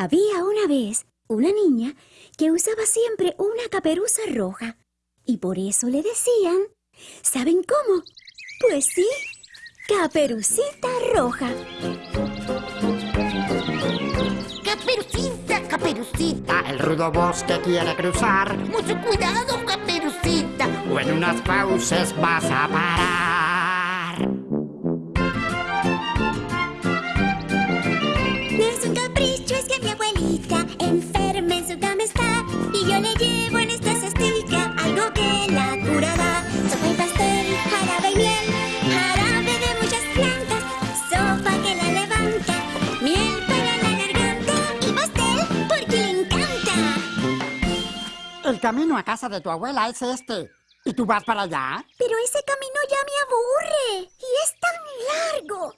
Había una vez una niña que usaba siempre una caperuza roja. Y por eso le decían, ¿saben cómo? Pues sí, caperucita roja. Caperucita, caperucita, el rudo bosque quiere cruzar. Mucho cuidado, caperucita, o en unas fauces vas a parar. Y yo le llevo en esta cestica algo que la curará Sopa y pastel, jarabe y miel, jarabe de muchas plantas Sopa que la levanta, miel para la garganta Y pastel porque le encanta El camino a casa de tu abuela es este. ¿Y tú vas para allá? Pero ese camino ya me aburre y es tan largo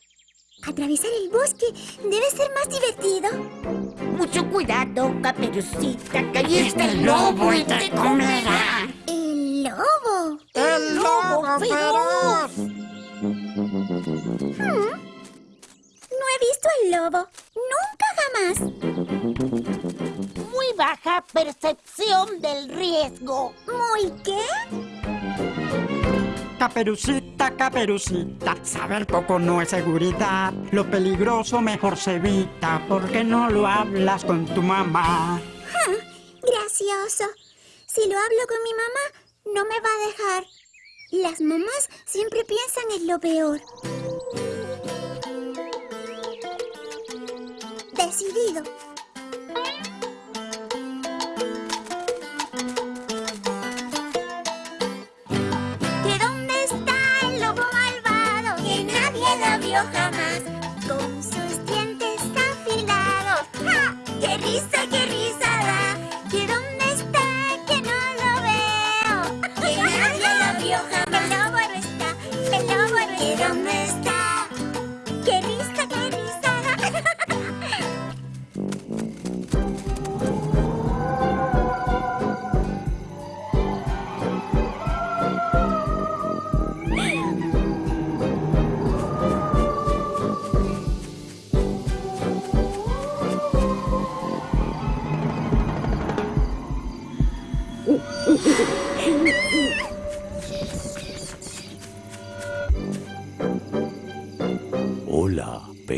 Atravesar el bosque debe ser más divertido cuidado, caperucita, que ahí está el lobo y te comerá. ¿El lobo? ¡El lobo feroz! No he visto el lobo. Nunca jamás. Muy baja percepción del riesgo. ¿Muy qué? Caperucita, caperucita, saber poco no es seguridad. Lo peligroso mejor se evita porque no lo hablas con tu mamá. Ja, gracioso. Si lo hablo con mi mamá, no me va a dejar. Las mamás siempre piensan en lo peor. Decidido. ¡Qué risa,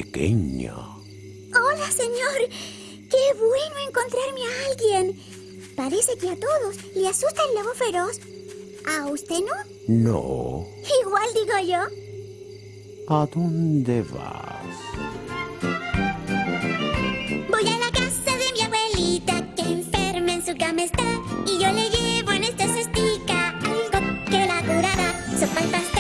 pequeña. Hola, señor. Qué bueno encontrarme a alguien. Parece que a todos le asusta el lobo feroz. ¿A usted no? No. Igual digo yo. ¿A dónde vas? Voy a la casa de mi abuelita que enferma en su cama está y yo le llevo en esta cestica algo que la curará. Sopa y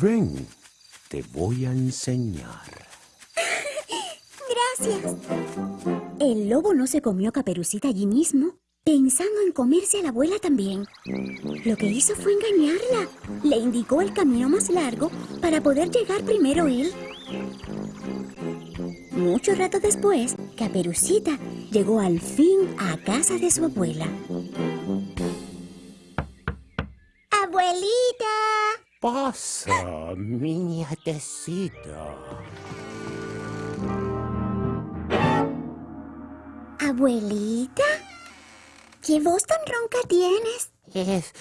Ven, te voy a enseñar. Gracias. El lobo no se comió a Caperucita allí mismo, pensando en comerse a la abuela también. Lo que hizo fue engañarla. Le indicó el camino más largo para poder llegar primero él. Mucho rato después, Caperucita llegó al fin a casa de su abuela. Pasa, mi nietecita. Abuelita. ¿Qué voz tan ronca tienes? Es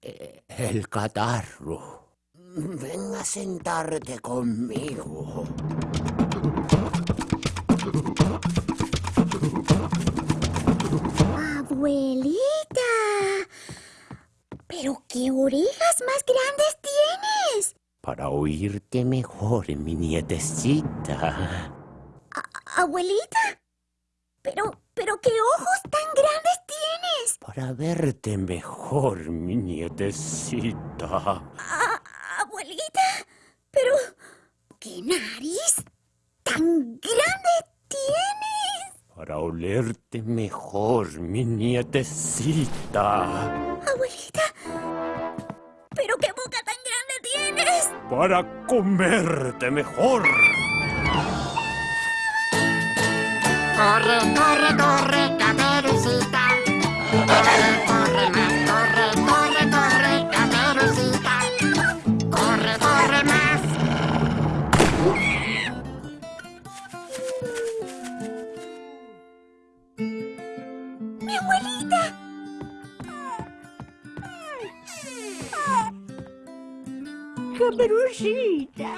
eh, el catarro. Ven a sentarte conmigo. Abuelita. Pero qué orejas más grandes tienes. Para oírte mejor, mi nietecita. Abuelita. Pero, pero qué ojos tan grandes tienes. Para verte mejor, mi nietecita. A- abuelita. Pero, ¿qué nariz tan grande tienes? Para olerte mejor, mi nietecita. Para comerte mejor. Corre, corre, corre, Caperucita.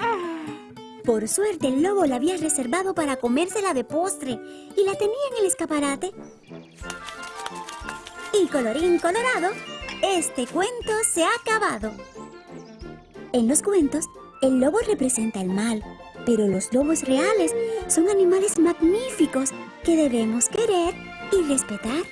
Por suerte, el lobo la había reservado para comérsela de postre y la tenía en el escaparate. Y colorín colorado, este cuento se ha acabado. En los cuentos, el lobo representa el mal, pero los lobos reales son animales magníficos que debemos querer y respetar.